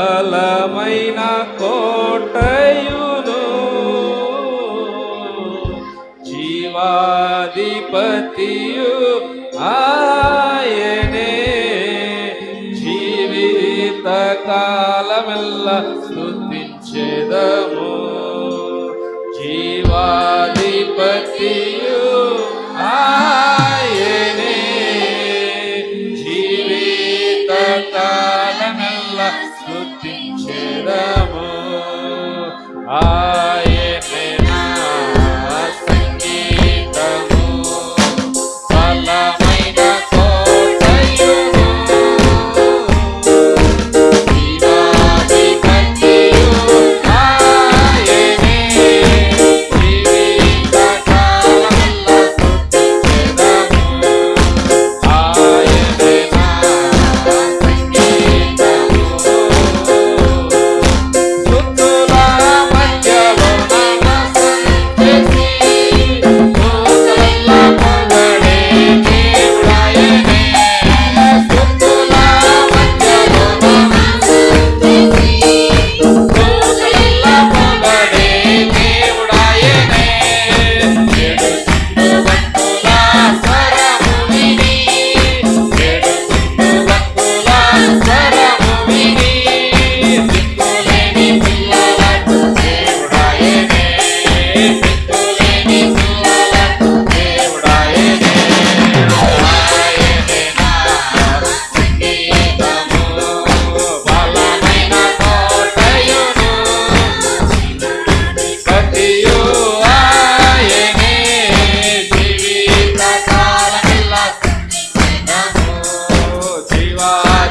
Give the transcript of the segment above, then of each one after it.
బలమైన కోటయును జీవాధిపతియు ఆయనే. జీవిత కాలమెల్ల స్థుతించేదము జీవాధి Ah.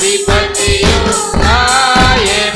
Be birthday to you. I am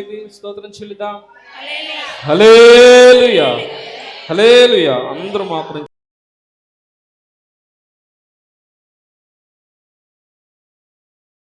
పైకెత్తి స్తోత్రం చెల్లిద్దాం. హలేలుయా హలేలుయా అందరూ మాత్రం